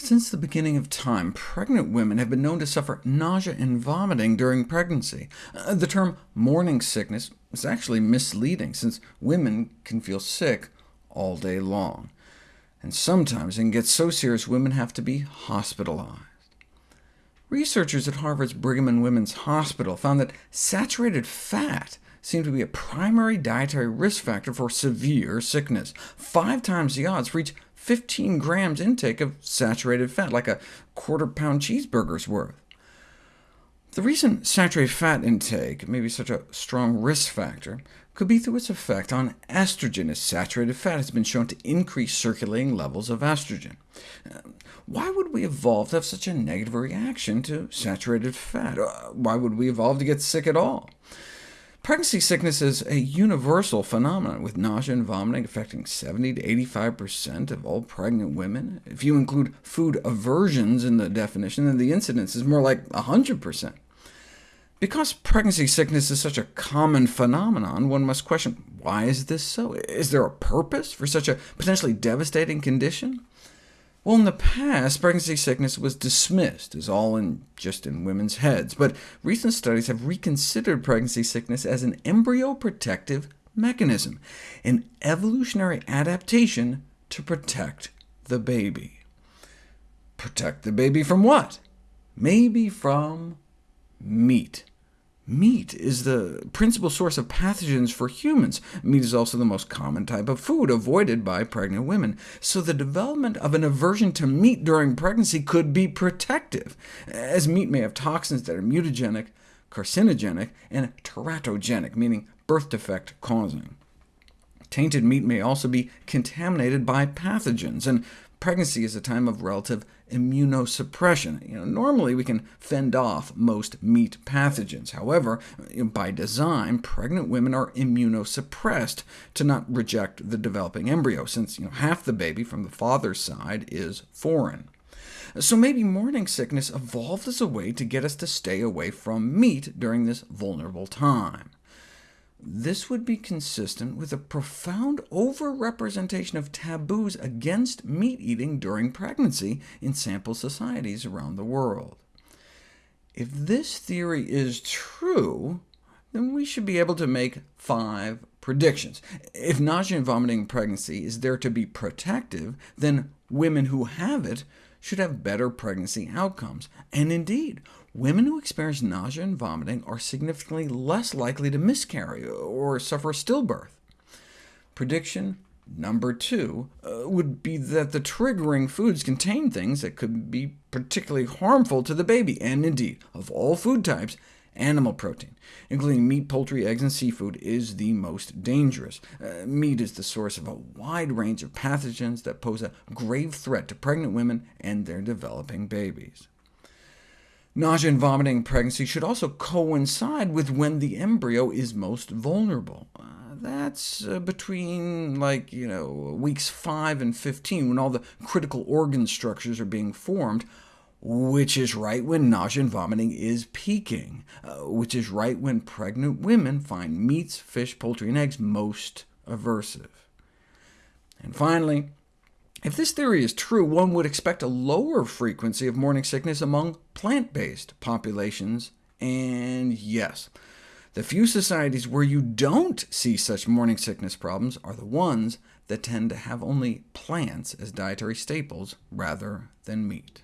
Since the beginning of time, pregnant women have been known to suffer nausea and vomiting during pregnancy. Uh, the term morning sickness is actually misleading, since women can feel sick all day long. And sometimes it can get so serious women have to be hospitalized. Researchers at Harvard's Brigham and Women's Hospital found that saturated fat seemed to be a primary dietary risk factor for severe sickness, five times the odds for each 15 grams intake of saturated fat, like a quarter-pound cheeseburger's worth. The reason saturated fat intake may be such a strong risk factor could be through its effect on estrogen, as saturated fat has been shown to increase circulating levels of estrogen. Uh, why would we evolve to have such a negative reaction to saturated fat? Uh, why would we evolve to get sick at all? Pregnancy sickness is a universal phenomenon, with nausea and vomiting affecting 70 to 85% of all pregnant women. If you include food aversions in the definition, then the incidence is more like 100%. Because pregnancy sickness is such a common phenomenon, one must question, why is this so? Is there a purpose for such a potentially devastating condition? Well, in the past, pregnancy sickness was dismissed as all in just in women's heads, but recent studies have reconsidered pregnancy sickness as an embryo protective mechanism, an evolutionary adaptation to protect the baby. Protect the baby from what? Maybe from meat. Meat is the principal source of pathogens for humans. Meat is also the most common type of food avoided by pregnant women, so the development of an aversion to meat during pregnancy could be protective, as meat may have toxins that are mutagenic, carcinogenic, and teratogenic, meaning birth defect causing. Tainted meat may also be contaminated by pathogens, and pregnancy is a time of relative immunosuppression. You know, normally we can fend off most meat pathogens. However, by design, pregnant women are immunosuppressed to not reject the developing embryo, since you know, half the baby from the father's side is foreign. So maybe morning sickness evolved as a way to get us to stay away from meat during this vulnerable time. This would be consistent with a profound overrepresentation of taboos against meat eating during pregnancy in sample societies around the world. If this theory is true, then we should be able to make five predictions. If nausea and vomiting in pregnancy is there to be protective, then women who have it should have better pregnancy outcomes. And indeed, women who experience nausea and vomiting are significantly less likely to miscarry or suffer stillbirth. Prediction number two uh, would be that the triggering foods contain things that could be particularly harmful to the baby, and indeed, of all food types, Animal protein, including meat, poultry, eggs, and seafood, is the most dangerous. Uh, meat is the source of a wide range of pathogens that pose a grave threat to pregnant women and their developing babies. Nausea and vomiting in pregnancy should also coincide with when the embryo is most vulnerable. Uh, that's uh, between like, you know, weeks 5 and 15, when all the critical organ structures are being formed, which is right when nausea and vomiting is peaking, uh, which is right when pregnant women find meats, fish, poultry, and eggs most aversive. And finally, if this theory is true, one would expect a lower frequency of morning sickness among plant-based populations, and yes, the few societies where you don't see such morning sickness problems are the ones that tend to have only plants as dietary staples rather than meat.